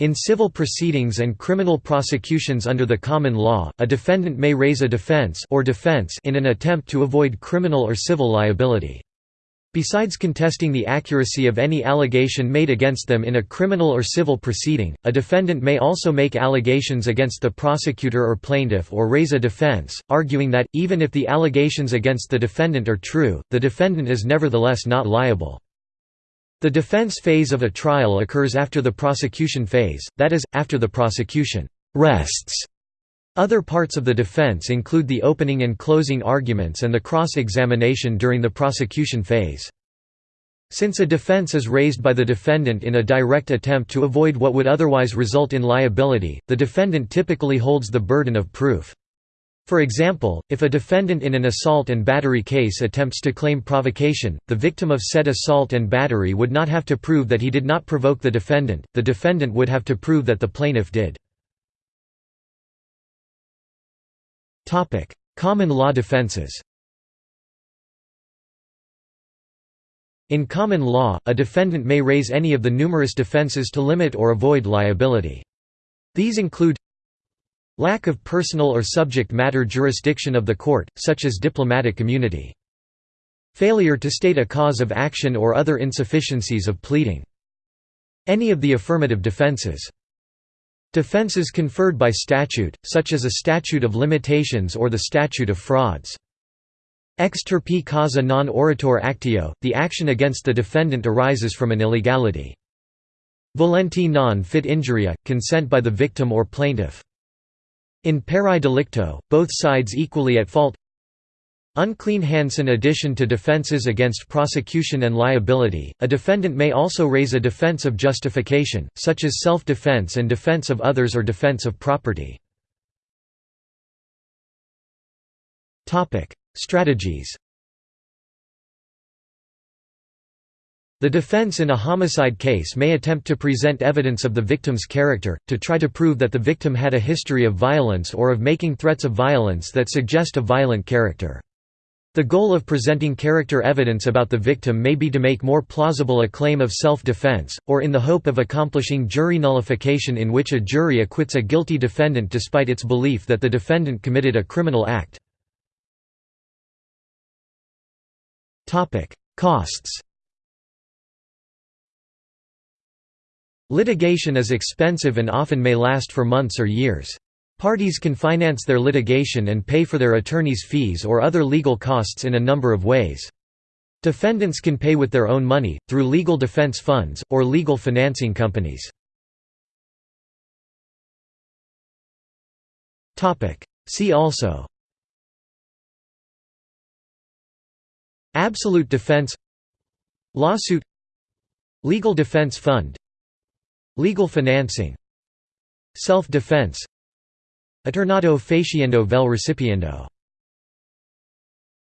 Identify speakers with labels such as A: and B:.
A: In civil proceedings and criminal prosecutions under the common law, a defendant may raise a defense or defense in an attempt to avoid criminal or civil liability. Besides contesting the accuracy of any allegation made against them in a criminal or civil proceeding, a defendant may also make allegations against the prosecutor or plaintiff or raise a defense, arguing that, even if the allegations against the defendant are true, the defendant is nevertheless not liable. The defense phase of a trial occurs after the prosecution phase, that is, after the prosecution rests. Other parts of the defense include the opening and closing arguments and the cross-examination during the prosecution phase. Since a defense is raised by the defendant in a direct attempt to avoid what would otherwise result in liability, the defendant typically holds the burden of proof. For example, if a defendant in an assault and battery case attempts to claim provocation, the victim of said assault and battery would not have to prove that he did not provoke the defendant, the defendant would have to prove that the plaintiff did. Common law defenses In common law, a defendant may raise any of the numerous defenses to limit or avoid liability. These include Lack of personal or subject matter jurisdiction of the court, such as diplomatic immunity. Failure to state a cause of action or other insufficiencies of pleading. Any of the affirmative defenses. Defenses conferred by statute, such as a statute of limitations or the statute of frauds. Ex turpi causa non oritur actio, the action against the defendant arises from an illegality. Volenti non fit injuria, consent by the victim or plaintiff. In pari delicto, both sides equally at fault Unclean hands in addition to defenses against prosecution and liability, a defendant may also raise a defense of justification, such as self-defense and defense of others or defense of property. Strategies The defense in a homicide case may attempt to present evidence of the victim's character, to try to prove that the victim had a history of violence or of making threats of violence that suggest a violent character. The goal of presenting character evidence about the victim may be to make more plausible a claim of self-defense, or in the hope of accomplishing jury nullification in which a jury acquits a guilty defendant despite its belief that the defendant committed a criminal act. Costs Litigation is expensive and often may last for months or years. Parties can finance their litigation and pay for their attorney's fees or other legal costs in a number of ways. Defendants can pay with their own money, through legal defense funds, or legal financing companies. See also Absolute defense Lawsuit Legal defense fund Legal financing Self-defense Eternato faciendo vel recipiendo